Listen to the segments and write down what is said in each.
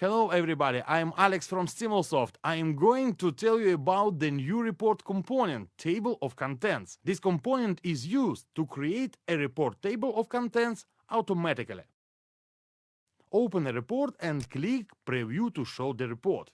Hello everybody, I'm Alex from Stimulsoft. I am going to tell you about the new report component, Table of Contents. This component is used to create a report table of contents automatically. Open a report and click Preview to show the report.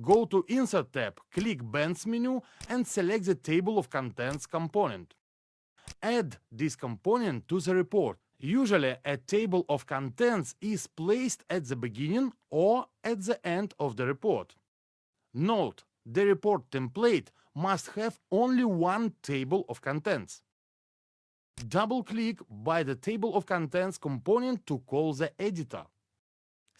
Go to Insert tab, click Bands menu and select the Table of Contents component. Add this component to the report. Usually, a table of contents is placed at the beginning or at the end of the report. Note, the report template must have only one table of contents. Double-click by the Table of Contents component to call the editor.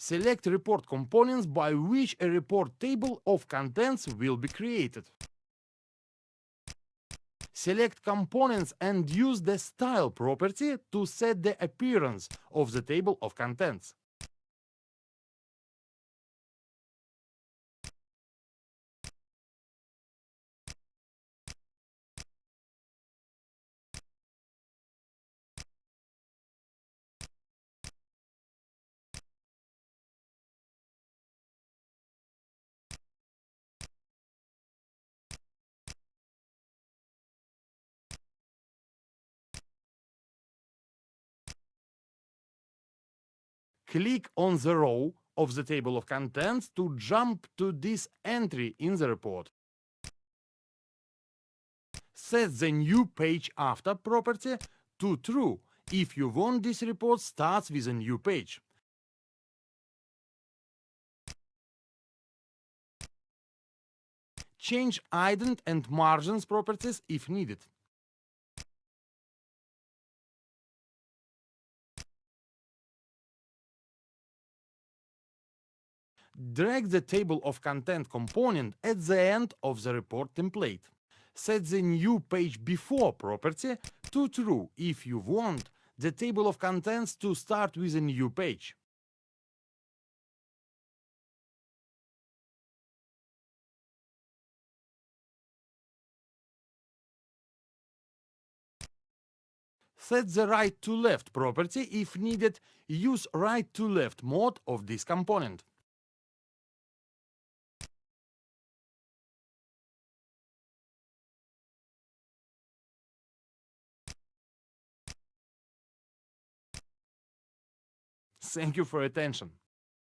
Select report components by which a report table of contents will be created. Select components and use the Style property to set the appearance of the table of contents. Click on the row of the table of contents to jump to this entry in the report. Set the new page after property to true if you want this report starts with a new page. Change ident and margins properties if needed. Drag the table of content component at the end of the report template. Set the new page before property to true if you want the table of contents to start with a new page. Set the right to left property if needed, use right to left mode of this component. Thank you for attention.